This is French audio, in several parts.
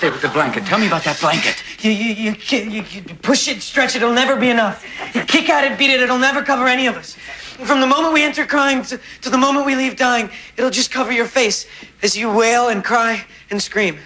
stay with the blanket. Tell me about that blanket. You, you, you, you, you push it, stretch it, it'll never be enough. You kick at it, beat it, it'll never cover any of us. From the moment we enter crying to, to the moment we leave dying, it'll just cover your face as you wail and cry and scream.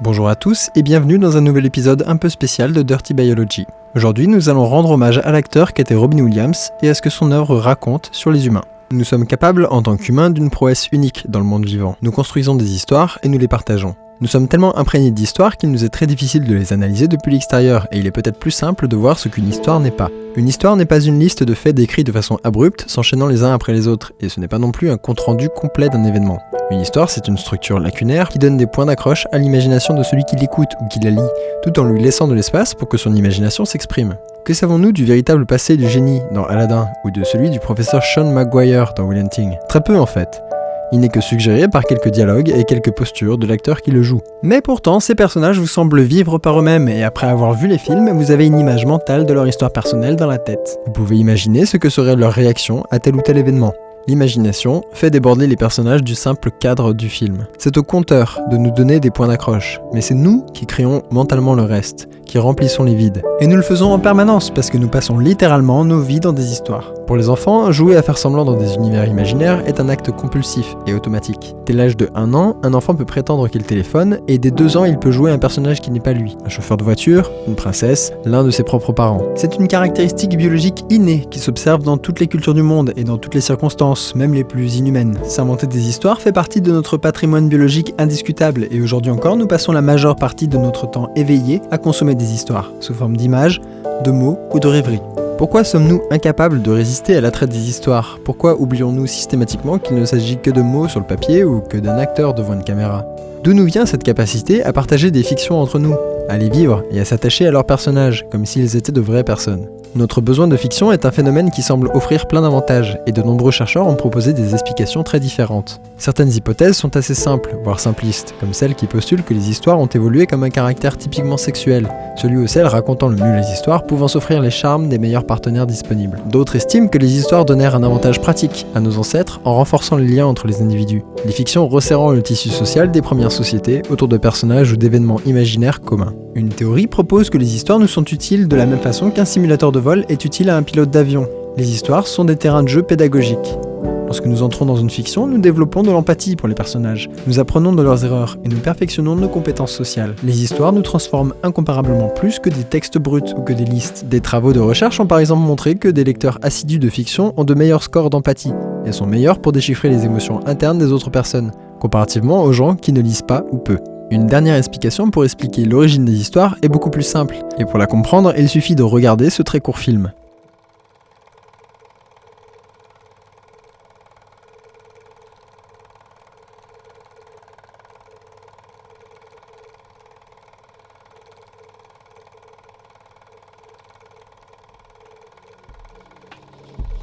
Bonjour à tous et bienvenue dans un nouvel épisode un peu spécial de Dirty Biology. Aujourd'hui, nous allons rendre hommage à l'acteur qu'était Robin Williams et à ce que son œuvre raconte sur les humains. Nous sommes capables, en tant qu'humains, d'une prouesse unique dans le monde vivant. Nous construisons des histoires et nous les partageons. Nous sommes tellement imprégnés d'histoires qu'il nous est très difficile de les analyser depuis l'extérieur, et il est peut-être plus simple de voir ce qu'une histoire n'est pas. Une histoire n'est pas une liste de faits décrits de façon abrupte, s'enchaînant les uns après les autres, et ce n'est pas non plus un compte-rendu complet d'un événement. Une histoire, c'est une structure lacunaire qui donne des points d'accroche à l'imagination de celui qui l'écoute ou qui la lit, tout en lui laissant de l'espace pour que son imagination s'exprime. Que savons-nous du véritable passé du génie dans Aladdin, ou de celui du professeur Sean Maguire dans Will Hunting Très peu en fait. Il n'est que suggéré par quelques dialogues et quelques postures de l'acteur qui le joue. Mais pourtant, ces personnages vous semblent vivre par eux-mêmes et après avoir vu les films, vous avez une image mentale de leur histoire personnelle dans la tête. Vous pouvez imaginer ce que serait leur réaction à tel ou tel événement. L'imagination fait déborder les personnages du simple cadre du film. C'est au conteur de nous donner des points d'accroche, mais c'est nous qui créons mentalement le reste, qui remplissons les vides. Et nous le faisons en permanence parce que nous passons littéralement nos vies dans des histoires. Pour les enfants, jouer à faire semblant dans des univers imaginaires est un acte compulsif et automatique. Dès l'âge de 1 an, un enfant peut prétendre qu'il téléphone, et dès 2 ans, il peut jouer un personnage qui n'est pas lui. Un chauffeur de voiture, une princesse, l'un de ses propres parents. C'est une caractéristique biologique innée qui s'observe dans toutes les cultures du monde et dans toutes les circonstances, même les plus inhumaines. S'inventer des histoires fait partie de notre patrimoine biologique indiscutable, et aujourd'hui encore, nous passons la majeure partie de notre temps éveillé à consommer des histoires, sous forme d'images, de mots ou de rêveries. Pourquoi sommes-nous incapables de résister à l'attrait des histoires? Pourquoi oublions-nous systématiquement qu'il ne s'agit que de mots sur le papier ou que d'un acteur devant une caméra? D'où nous vient cette capacité à partager des fictions entre nous, à les vivre et à s'attacher à leurs personnages, comme s'ils étaient de vraies personnes notre besoin de fiction est un phénomène qui semble offrir plein d'avantages, et de nombreux chercheurs ont proposé des explications très différentes. Certaines hypothèses sont assez simples, voire simplistes, comme celle qui postule que les histoires ont évolué comme un caractère typiquement sexuel, celui ou celle racontant le mieux les histoires pouvant s'offrir les charmes des meilleurs partenaires disponibles. D'autres estiment que les histoires donnèrent un avantage pratique à nos ancêtres en renforçant les liens entre les individus, les fictions resserrant le tissu social des premières sociétés autour de personnages ou d'événements imaginaires communs. Une théorie propose que les histoires nous sont utiles de la même façon qu'un simulateur de vol est utile à un pilote d'avion. Les histoires sont des terrains de jeu pédagogiques. Lorsque nous entrons dans une fiction, nous développons de l'empathie pour les personnages, nous apprenons de leurs erreurs et nous perfectionnons nos compétences sociales. Les histoires nous transforment incomparablement plus que des textes bruts ou que des listes. Des travaux de recherche ont par exemple montré que des lecteurs assidus de fiction ont de meilleurs scores d'empathie et sont meilleurs pour déchiffrer les émotions internes des autres personnes, comparativement aux gens qui ne lisent pas ou peu. Une dernière explication pour expliquer l'origine des histoires est beaucoup plus simple, et pour la comprendre, il suffit de regarder ce très court film.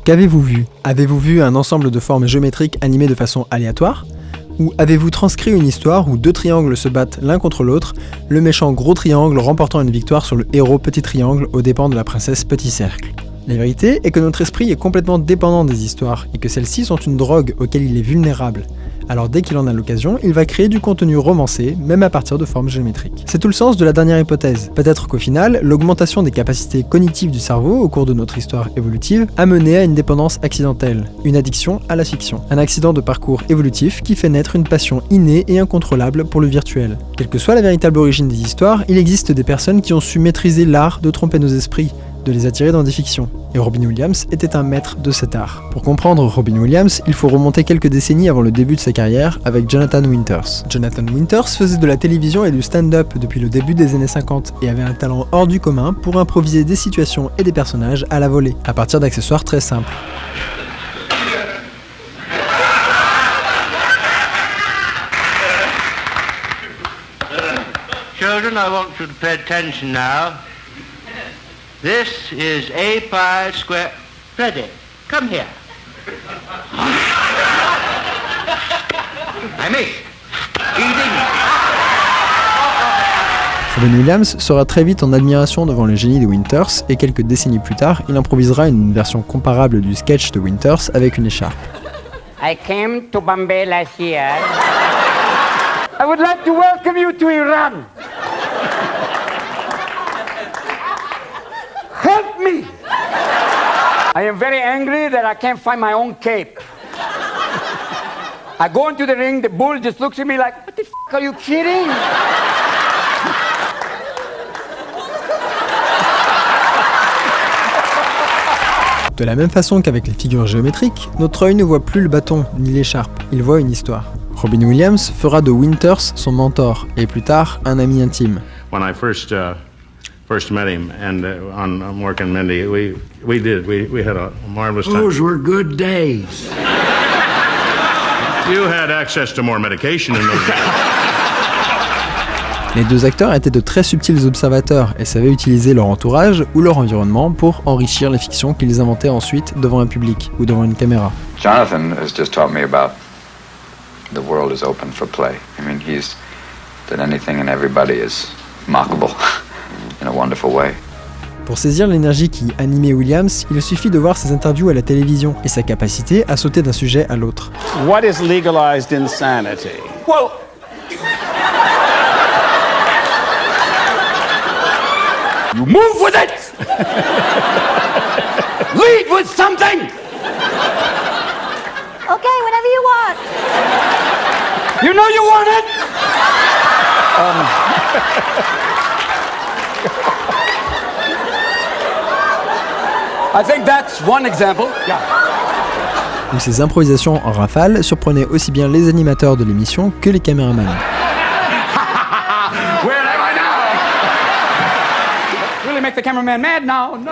Qu'avez-vous vu? Avez-vous vu un ensemble de formes géométriques animées de façon aléatoire? Ou avez-vous transcrit une histoire où deux triangles se battent l'un contre l'autre, le méchant gros triangle remportant une victoire sur le héros petit triangle aux dépens de la princesse petit cercle? La vérité est que notre esprit est complètement dépendant des histoires, et que celles-ci sont une drogue auquel il est vulnérable alors dès qu'il en a l'occasion, il va créer du contenu romancé, même à partir de formes géométriques. C'est tout le sens de la dernière hypothèse. Peut-être qu'au final, l'augmentation des capacités cognitives du cerveau au cours de notre histoire évolutive a mené à une dépendance accidentelle, une addiction à la fiction. Un accident de parcours évolutif qui fait naître une passion innée et incontrôlable pour le virtuel. Quelle que soit la véritable origine des histoires, il existe des personnes qui ont su maîtriser l'art de tromper nos esprits, de les attirer dans des fictions. Et Robin Williams était un maître de cet art. Pour comprendre Robin Williams, il faut remonter quelques décennies avant le début de sa carrière avec Jonathan Winters. Jonathan Winters faisait de la télévision et du stand-up depuis le début des années 50 et avait un talent hors du commun pour improviser des situations et des personnages à la volée, à partir d'accessoires très simples. Children, I want you to pay attention now. This is A pi square. Freddy, come here. I miss. Eating. Robin Williams sera très vite en admiration devant le génie de Winters et quelques décennies plus tard, il improvisera une version comparable du sketch de Winters avec une écharpe. I came to Bombay last year. I would like to welcome you to Iran. Help me! I am very angry that I can't find my own cape. I go into the ring, the bull just looks at me like, what the f are you kidding? De la même façon qu'avec les figures géométriques, notre œil ne voit plus le bâton ni l'écharpe, il voit une histoire. Robin Williams fera de Winters son mentor et plus tard un ami intime. when I first uh, first met him and uh, on, on working Mindy, we we did we, we had a marvelous time. Those were good days. You had access to more medication in those days. Les deux acteurs étaient de très subtils observateurs et savaient utiliser leur entourage ou leur environnement pour enrichir les fictions qu'ils inventaient ensuite devant un public ou devant une caméra. Jonathan has just taught me about the world is open for play. I mean, he's that anything and everybody is mockable in a wonderful way. Pour saisir l'énergie qui animait Williams, il suffit de voir ses interviews à la télévision et sa capacité à sauter d'un sujet à l'autre. What is legalized insanity? Well, You move with it! Lead with something! Okay, whenever you want. You know you want it! I think that's one example. Yeah. Où ses improvisations en rafale surprenaient aussi bien les animateurs de l'émission que les caméramans. Where am I now? Really make the cameraman mad? Now. No.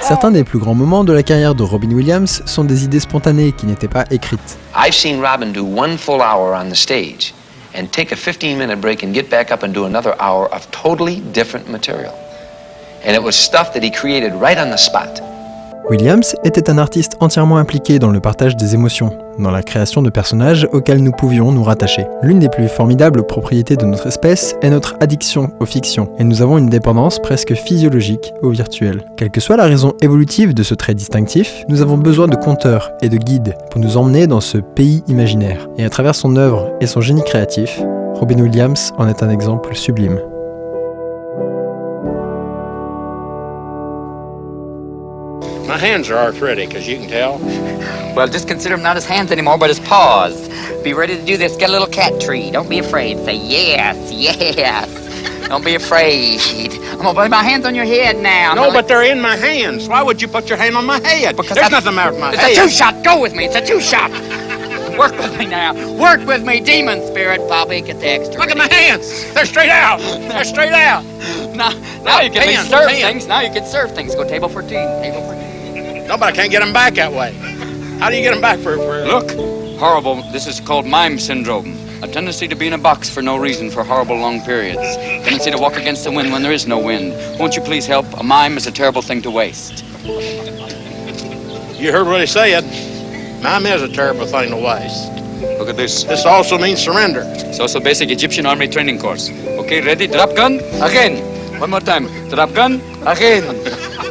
Certains des plus grands moments de la carrière de Robin Williams sont des idées spontanées qui n'étaient pas écrites. I've seen Robin do one full hour on the stage and take a 15 minute break and get back up and do another hour of totally different material. Williams était un artiste entièrement impliqué dans le partage des émotions, dans la création de personnages auxquels nous pouvions nous rattacher. L'une des plus formidables propriétés de notre espèce est notre addiction aux fictions, et nous avons une dépendance presque physiologique au virtuel. Quelle que soit la raison évolutive de ce trait distinctif, nous avons besoin de conteurs et de guides pour nous emmener dans ce pays imaginaire. Et à travers son œuvre et son génie créatif, Robin Williams en est un exemple sublime. My hands are arthritic, as you can tell. Well, just consider him not his hands anymore, but his paws. Be ready to do this. Get a little cat tree. Don't be afraid. Say yes, yes. Don't be afraid. I'm gonna put my hands on your head now. No, but they're in my hands. Why would you put your hand on my head? Because There's I- nothing with my It's head. a two shot. Go with me. It's a two shot. Work with me now. Work with me, demon spirit. Bobby, get the extra. Look at my hands. They're straight out. They're straight out. Now, now you can Hands, serve hands. things. Now you can serve things. Go table for two. Table for tea. No, but I can't get them back that way. How do you get them back for? for Look, horrible. This is called mime syndrome. A tendency to be in a box for no reason for horrible long periods. Tendency to walk against the wind when there is no wind. Won't you please help? A mime is a terrible thing to waste. You heard what he said. Mime is a terrible thing to waste. Look at this. This also means surrender. It's also basic Egyptian army training course. Okay, ready? Drop gun. Again. One more time. Drop gun. Again.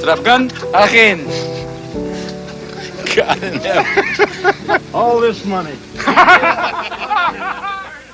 Drop gun. Again. God in heaven. All this money.